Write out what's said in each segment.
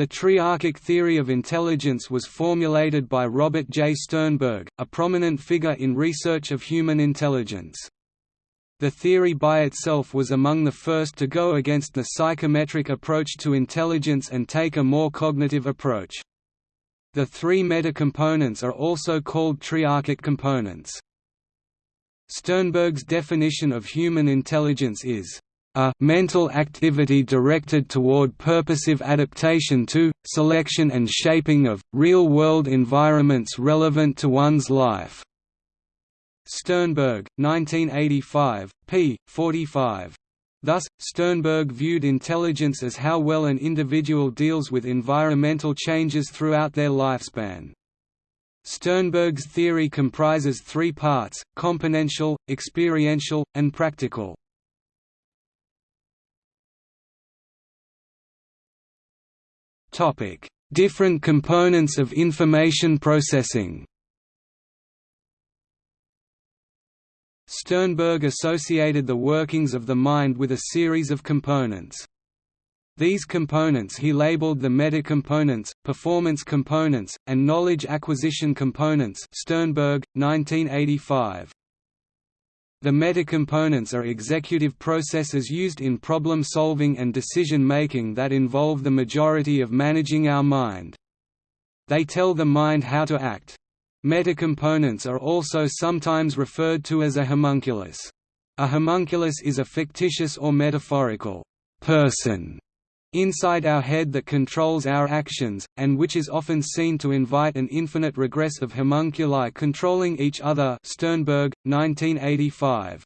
The triarchic theory of intelligence was formulated by Robert J. Sternberg, a prominent figure in research of human intelligence. The theory by itself was among the first to go against the psychometric approach to intelligence and take a more cognitive approach. The three metacomponents are also called triarchic components. Sternberg's definition of human intelligence is a mental activity directed toward purposive adaptation to, selection and shaping of, real-world environments relevant to one's life." Sternberg, 1985, p. 45. Thus, Sternberg viewed intelligence as how well an individual deals with environmental changes throughout their lifespan. Sternberg's theory comprises three parts, componential, experiential, and practical. Topic: Different components of information processing. Sternberg associated the workings of the mind with a series of components. These components he labeled the metacomponents, performance components, and knowledge acquisition components Sternberg, 1985. The metacomponents are executive processes used in problem-solving and decision-making that involve the majority of managing our mind. They tell the mind how to act. Metacomponents are also sometimes referred to as a homunculus. A homunculus is a fictitious or metaphorical person inside our head that controls our actions, and which is often seen to invite an infinite regress of homunculi controlling each other Sternberg, 1985.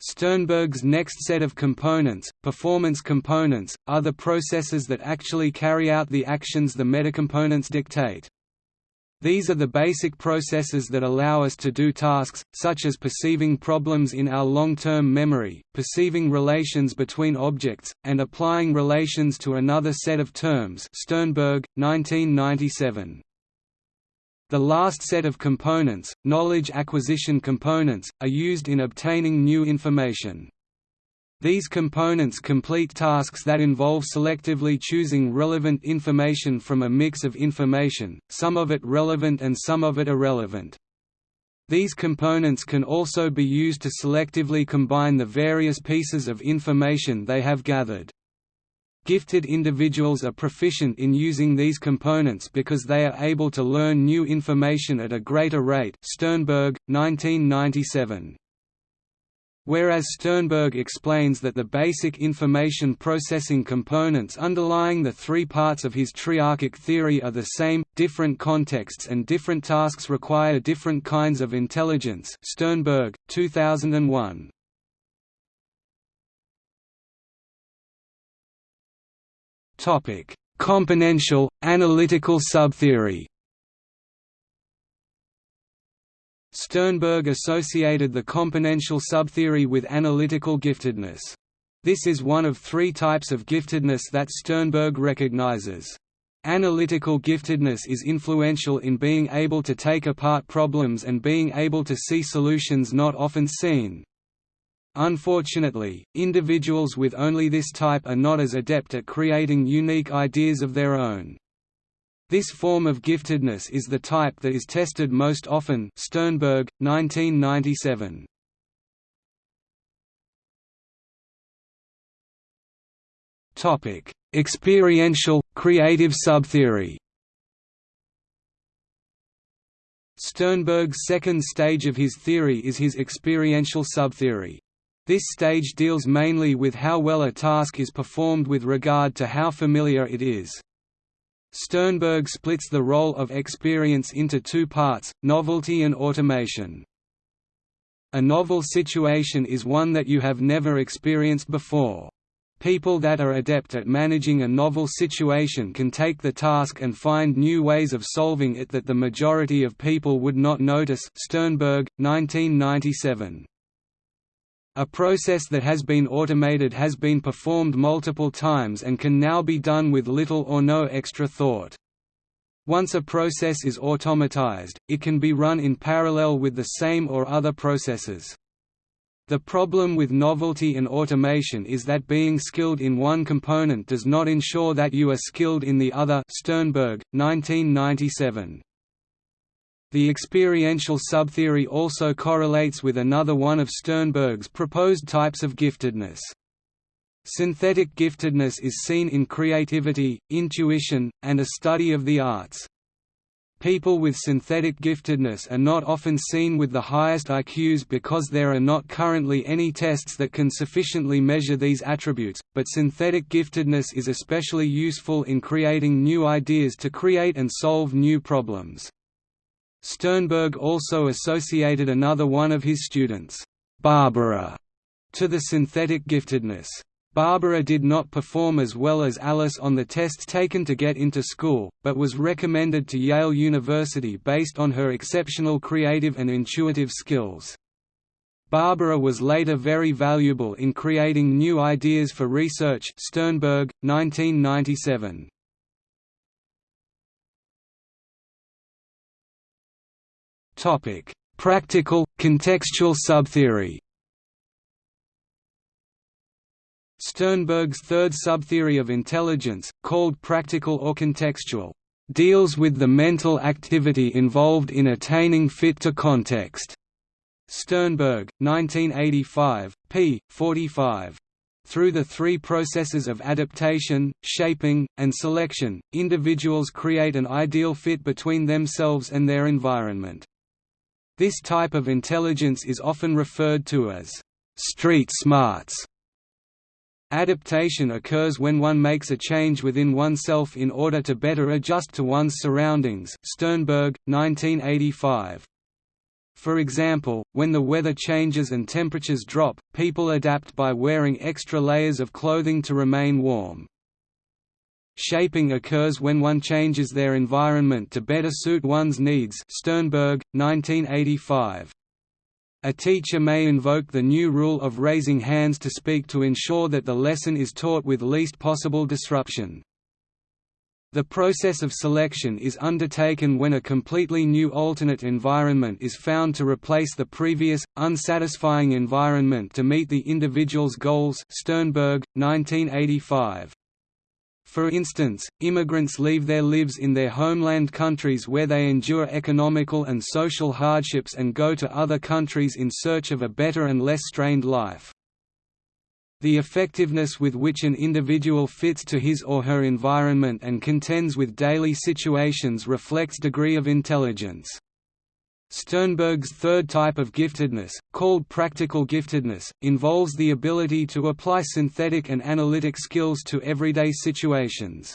Sternberg's next set of components, performance components, are the processes that actually carry out the actions the metacomponents dictate. These are the basic processes that allow us to do tasks, such as perceiving problems in our long-term memory, perceiving relations between objects, and applying relations to another set of terms Sternberg, 1997. The last set of components, knowledge acquisition components, are used in obtaining new information. These components complete tasks that involve selectively choosing relevant information from a mix of information, some of it relevant and some of it irrelevant. These components can also be used to selectively combine the various pieces of information they have gathered. Gifted individuals are proficient in using these components because they are able to learn new information at a greater rate Sternberg, 1997. Whereas Sternberg explains that the basic information processing components underlying the three parts of his triarchic theory are the same, different contexts and different tasks require different kinds of intelligence Sternberg, 2001. Componential, analytical subtheory Sternberg associated the componential subtheory with analytical giftedness. This is one of three types of giftedness that Sternberg recognizes. Analytical giftedness is influential in being able to take apart problems and being able to see solutions not often seen. Unfortunately, individuals with only this type are not as adept at creating unique ideas of their own. This form of giftedness is the type that is tested most often Sternberg, 1997. Experiential, creative subtheory Sternberg's second stage of his theory is his experiential subtheory. This stage deals mainly with how well a task is performed with regard to how familiar it is. Sternberg splits the role of experience into two parts, novelty and automation. A novel situation is one that you have never experienced before. People that are adept at managing a novel situation can take the task and find new ways of solving it that the majority of people would not notice Sternberg, 1997. A process that has been automated has been performed multiple times and can now be done with little or no extra thought. Once a process is automatized, it can be run in parallel with the same or other processes. The problem with novelty and automation is that being skilled in one component does not ensure that you are skilled in the other Sternberg, 1997. The experiential subtheory also correlates with another one of Sternberg's proposed types of giftedness. Synthetic giftedness is seen in creativity, intuition, and a study of the arts. People with synthetic giftedness are not often seen with the highest IQs because there are not currently any tests that can sufficiently measure these attributes, but synthetic giftedness is especially useful in creating new ideas to create and solve new problems. Sternberg also associated another one of his students, Barbara, to the synthetic giftedness. Barbara did not perform as well as Alice on the tests taken to get into school, but was recommended to Yale University based on her exceptional creative and intuitive skills. Barbara was later very valuable in creating new ideas for research Sternberg, 1997. Practical, contextual subtheory Sternberg's third subtheory of intelligence, called practical or contextual, deals with the mental activity involved in attaining fit to context. Sternberg, 1985, p. 45. Through the three processes of adaptation, shaping, and selection, individuals create an ideal fit between themselves and their environment. This type of intelligence is often referred to as street smarts Adaptation occurs when one makes a change within oneself in order to better adjust to one's surroundings Sternberg, 1985. For example, when the weather changes and temperatures drop, people adapt by wearing extra layers of clothing to remain warm. Shaping occurs when one changes their environment to better suit one's needs Sternberg, 1985. A teacher may invoke the new rule of raising hands to speak to ensure that the lesson is taught with least possible disruption. The process of selection is undertaken when a completely new alternate environment is found to replace the previous, unsatisfying environment to meet the individual's goals Sternberg, 1985. For instance, immigrants leave their lives in their homeland countries where they endure economical and social hardships and go to other countries in search of a better and less strained life. The effectiveness with which an individual fits to his or her environment and contends with daily situations reflects degree of intelligence. Sternberg's third type of giftedness, called practical giftedness, involves the ability to apply synthetic and analytic skills to everyday situations.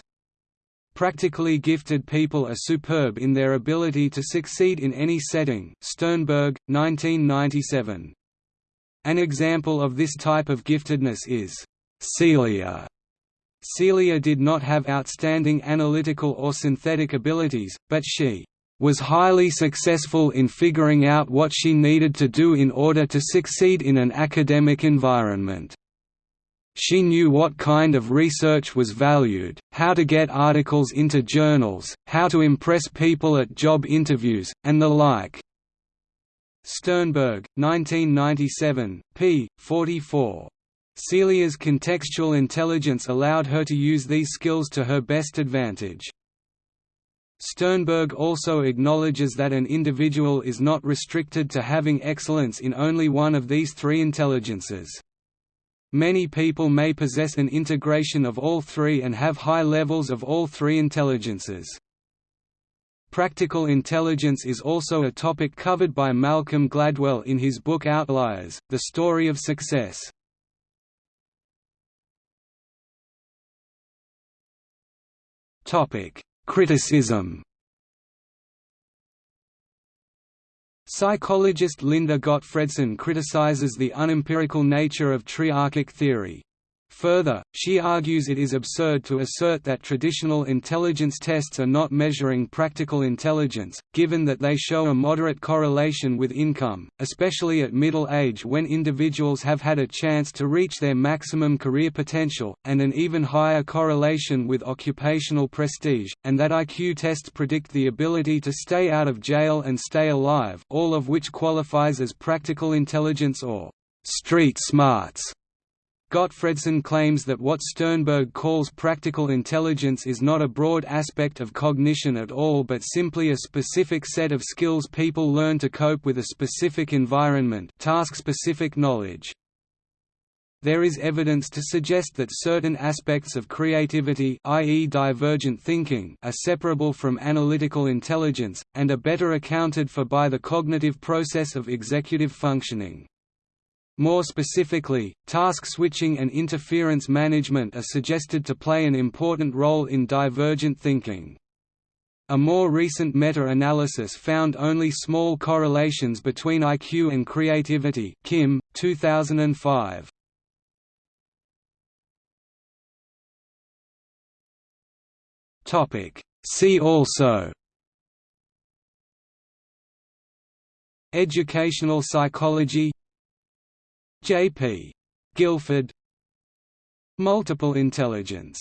Practically gifted people are superb in their ability to succeed in any setting Sternberg, 1997. An example of this type of giftedness is Celia. Celia did not have outstanding analytical or synthetic abilities, but she was highly successful in figuring out what she needed to do in order to succeed in an academic environment. She knew what kind of research was valued, how to get articles into journals, how to impress people at job interviews, and the like. Sternberg, 1997, p. 44. Celia's contextual intelligence allowed her to use these skills to her best advantage. Sternberg also acknowledges that an individual is not restricted to having excellence in only one of these three intelligences. Many people may possess an integration of all three and have high levels of all three intelligences. Practical intelligence is also a topic covered by Malcolm Gladwell in his book Outliers, The Story of Success. Topic: Criticism Psychologist Linda Gottfredson criticizes the unempirical nature of triarchic theory. Further, she argues it is absurd to assert that traditional intelligence tests are not measuring practical intelligence, given that they show a moderate correlation with income, especially at middle age when individuals have had a chance to reach their maximum career potential, and an even higher correlation with occupational prestige, and that IQ tests predict the ability to stay out of jail and stay alive all of which qualifies as practical intelligence or street smarts. Gottfredson claims that what Sternberg calls practical intelligence is not a broad aspect of cognition at all but simply a specific set of skills people learn to cope with a specific environment task-specific knowledge. There is evidence to suggest that certain aspects of creativity i.e. divergent thinking are separable from analytical intelligence, and are better accounted for by the cognitive process of executive functioning. More specifically, task switching and interference management are suggested to play an important role in divergent thinking. A more recent meta-analysis found only small correlations between IQ and creativity Kim, 2005. See also Educational psychology J. P. Guilford Multiple intelligence